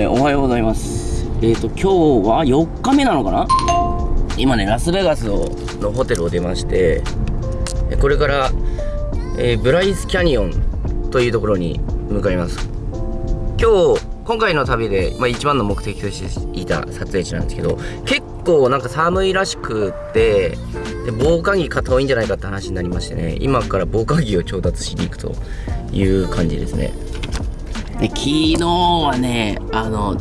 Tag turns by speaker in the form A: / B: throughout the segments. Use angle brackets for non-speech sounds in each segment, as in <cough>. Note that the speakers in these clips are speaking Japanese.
A: えーおはようございます。えっ、ー、と今日は4日目なのかな？今ねラスベガスをのホテルを出ましてえこれから、えーブライスキャニオンというところに向かいます。今日今回の旅で、まあ、一番の目的としていた撮影地なんですけど結構なんか寒いらしくってで防寒着買った方がいいんじゃないかって話になりましてね今から防寒着を調達しに行くという感じですね。で昨日はねあの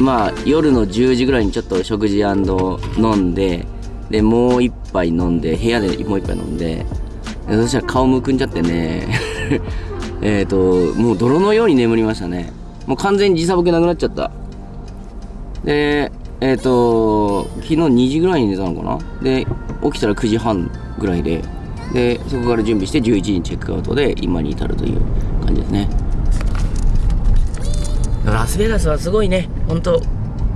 A: まあ夜の10時ぐらいにちょっと食事飲んででもう一杯飲んで部屋でもう一杯飲んででそしたら顔むくんじゃってね <laughs> えっともう泥のように眠りましたね。もう完全に時差ボケなくなっちゃった。でえっ、と昨日2時ぐらいに寝たのかな？で起きたら9時半ぐらいででそこから準備して11時にチェックアウトで今に至るという感じですね。ラスベガスはすごいね。本当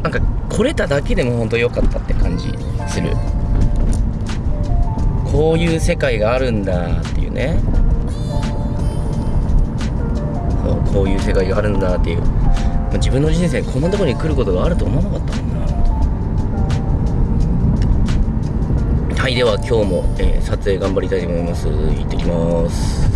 A: なんか来れただけでも本当良かったって感じする。こういう世界があるんだっていうね。そうこういう世界があるんだっていう。自分の人生こんなところに来ることがあると思わなかったもんなはいでは今日も、えー撮影頑張りたいと思います。行ってきます。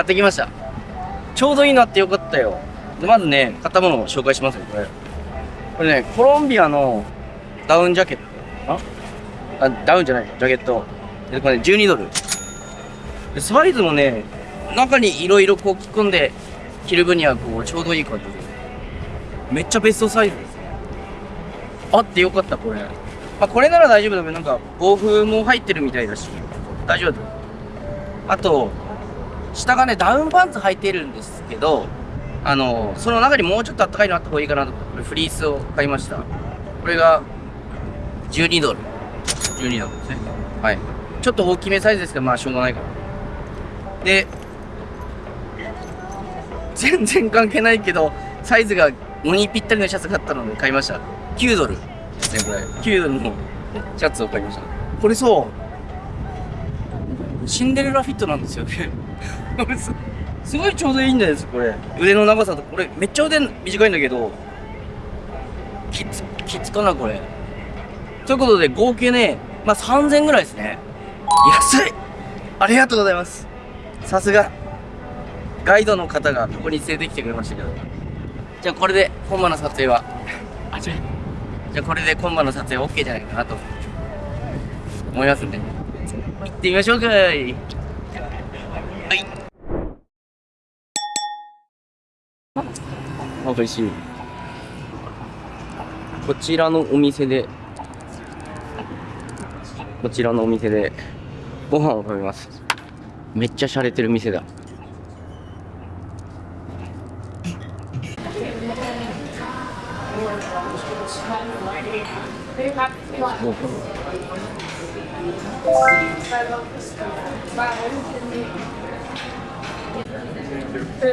A: 買ってきました。ちょうどいいなってよかったよ。でまずね買ったものを紹介しますよこれ。これねコロンビアのダウンジャケットあダウンじゃないジャケット。でこれね12ドル。でサイズもね中にいろいろこう着込んで着る分にはこうちょうどいい感じで。めっちゃベストサイズですあってよかったこれ。まあこれなら大丈夫だけどなんか防風も入ってるみたいだし大丈夫だあと下がねダウンパンツ履いてるんですけどあのその中にもうちょっと暖かいのあった方がいいかなと。思ってこれフリースを買いました。これが12ドル。12ドル。ですねはい。ちょっと大きめサイズですけどまあしょうがないからで全然関係ないけどサイズが5にぴったりのシャツがあったので買いました。9ドル。ですねこれ9ドルのシャツを買いました。これそう。シンデレラフィットなんですよ。ね <laughs> すすごいちょうどいいんですこれ。腕の長さとこれめっちゃ腕短いんだけどきつきつかなこれ。ということで合計ねまあ3000ぐらいですね。安い。ありがとうございます。さすが。ガイドの方がここに連れてきてくれましたけど。じゃあこれで今晩の撮影は？あ違う。じゃあこれで今晩の撮影 OK じゃないかなと。思いますんで。行ってみましょうかい。はい美味しい。こちらのお店でこちらのお店でご飯を食べます。めっちゃ洒落てる店だ。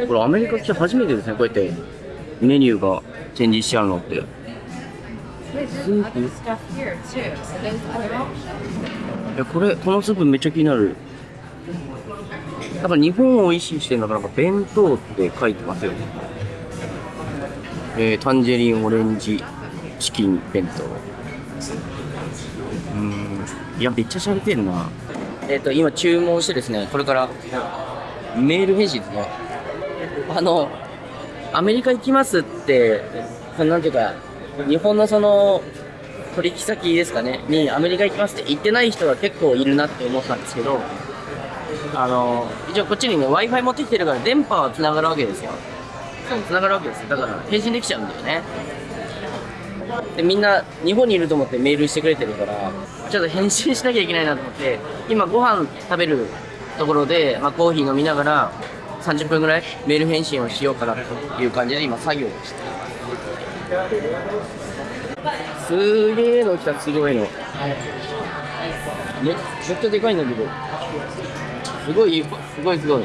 A: これアメリカ来て初めてですねこうやって。メニューがチェンジしちゃうのって。スープい
B: stuff here too. So there's other options.
A: やこれこのスープめっちゃ気になる。だから日本を意識してるのかなんか弁当って書いてますよ。えー、タンジェリンオレンジチキン弁当。うーん。いやめっちゃしゃれてるな。えっ、と今注文してですねこれからメール返信ですね。あのアメリカ行きますってそのなんていうか日本のその取引先ですかねにアメリカ行きますって言ってない人が結構いるなって思ったんですけどあの一応こっちにね w i f i 持ってきてるから電波はつながるわけですよ。つながるわけですよ。だから返信できちゃうんだよね。でみんな日本にいると思ってメールしてくれてるからちょっと返信しなきゃいけないなと思って今ご飯食べるところで、まあ、コーヒー飲みながら30分ぐらいメール返信をしようかなという感じで今作業をしてます。すげえの来たすごいの。めめっちゃでかいんだけど。すごいすごいすごい。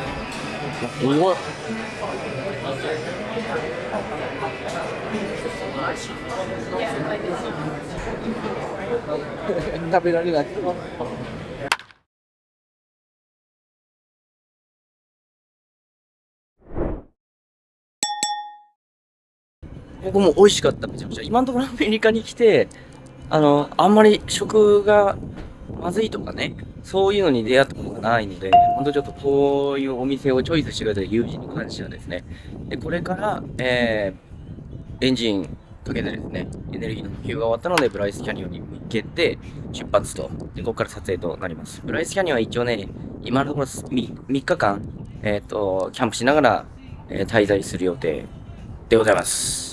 A: すごい食べられない。僕も美味しかった。めちゃめちゃ。今のところアメリカに来てあのあんまり食がまずいとかねそういうのに出会ったことがないので本当ちょっとこういうお店をチョイスしてくれた友人に感謝ですねでこれから、えー、エンジンかけてですねエネルギーの補給が終わったのでブライスキャニオンに向けて出発とでここから撮影となります。ブライスキャニオンは一応ね今のところ 3, 3日間えっ、とキャンプしながら、えー滞在する予定でございます。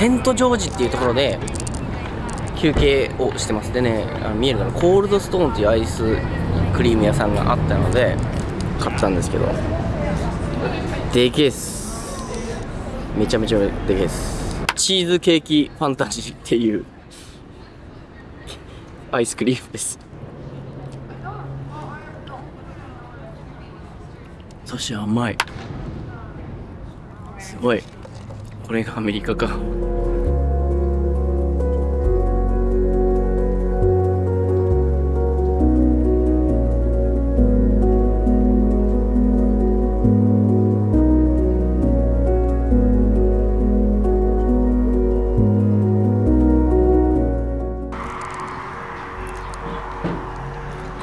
A: セントジョージっていうところで休憩をしてます。でねあの見えるかなコールドストーンっていうアイスクリーム屋さんがあったので買ったんですけど。でけえっす。めちゃめちゃでけえっす。チーズケーキファンタジーっていう <laughs> アイスクリームです。そして甘い。すごい。これがアメリカか。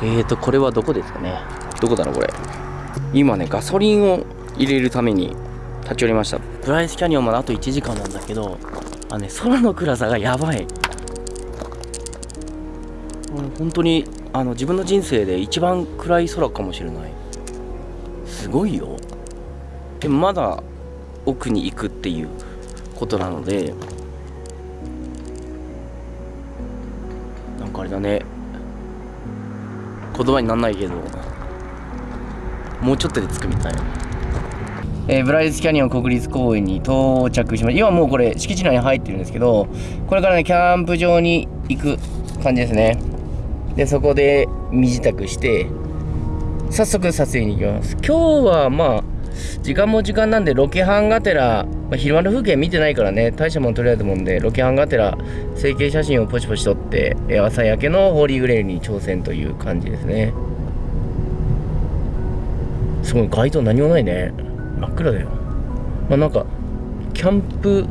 A: えーとこれはどこですかね？どこだろうこれ。今ねガソリンを入れるために立ち寄りましたプライスキャニオンまであと1時間なんだけどあの、ね、空の暗さがやばい。うん本当にあの自分の人生で一番暗い空かもしれない。すごいよ。でもまだ奥に行くっていうことなのでなんかあれだね。言葉になんないけどもうちょっとで着くみたいな。えーブライスキャニオン国立公園に到着しました。今もうこれ敷地内に入ってるんですけどこれからねキャンプ場に行く感じですね。でそこで身支度して早速撮影に行きます。今日はまあ時間も時間なんでロケハンがてら、まあ、昼間の風景見てないからね。大したもん撮れないと思うんでロケハンがてら成形写真をポチポチ撮って朝焼けのホーリーグレールに挑戦という感じですね。すごい街灯何もないね。真っ暗だよ。まあなんかキャンプ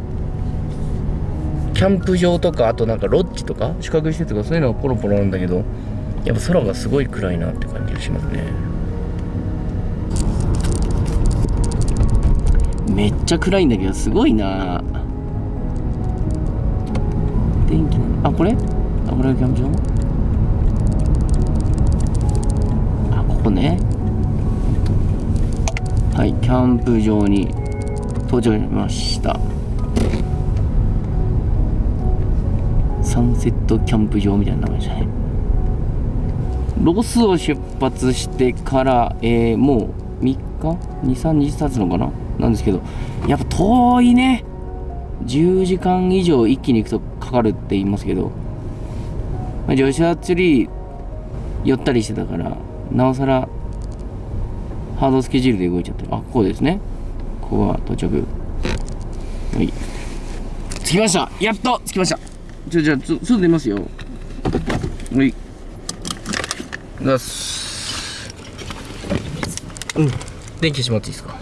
A: キャンプ場とかあとなんかロッジとか宿泊施設とかそういうのがポロポロあるんだけどやっぱ空がすごい暗いなって感じがしますね。めっちゃ暗いんだけどすごいな。電気なの？あこれ？あこれがキャンプ場？あここね。はいキャンプ場に到着しました。サンセットキャンプ場みたいな名前でしたねロスを出発してから、えーもう3日？23日経つのかな？なんですけどやっぱ遠いね。10時間以上一気に行くとかかるって言いますけど、まあ、ジョシュアツリー寄ったりしてたからなおさらハードスケジュールで動いちゃってる。あここですね。ここは到着はい。着きました。やっと着きました。じゃあじゃあすぐ出ますよ。はい。出す。うん。電気してもらっていいですか？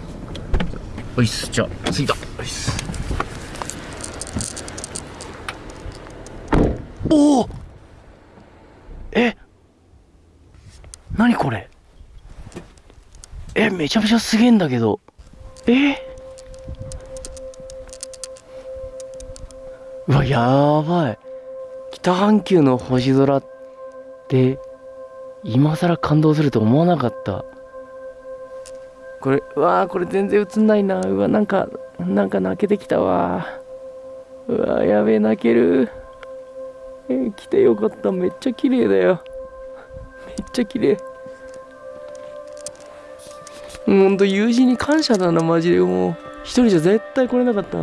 A: おいっす。じゃあ着いた。おいっすおおえ？何これ？めちゃめちゃすげえんだけど。え？うわやばい。北半球の星空って今更感動すると思わなかった。これうわーこれ全然映んないな。うわなんかなんか泣けてきたわ。うわやべえ泣ける。えー来てよかった。めっちゃ綺麗だよ。めっちゃ綺麗。ほんと友人に感謝だなマジで。もう一人じゃ絶対来れなかった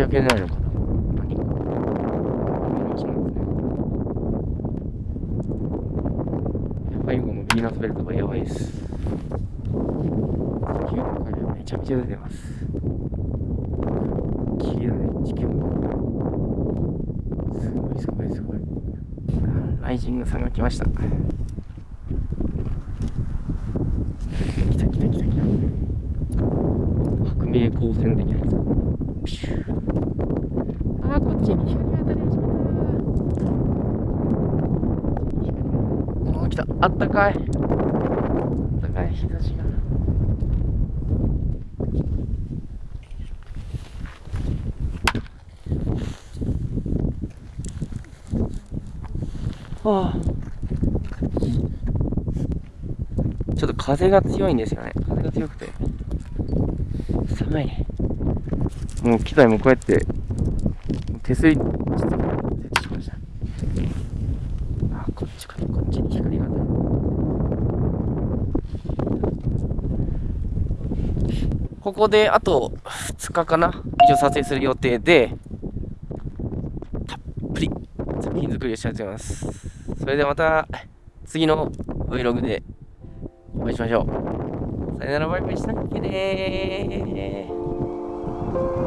A: 焼けないのかな。何か最後のヴィーナスベルトがやばいです。地球の影めちゃめちゃ出てます。綺麗だね地球もすごいすごいすごい。ライジングさんが来ました。来た来た来た来た。白明光線的なやつあーこっちに光当たり始めたあー来たあったかいあったかい日差しがああ風が強いんですよね。風が強くて。寒いね。もう機材もこうやって、手すり、ちょっとしました。あ、こっちか、こっちに光が当たる。ここであと2日かな以上撮影する予定で、たっぷり作品作りをしたいと思います。それではまた次の Vlog でお会いしましょう。さよならバイバイしたっけね
C: Wait.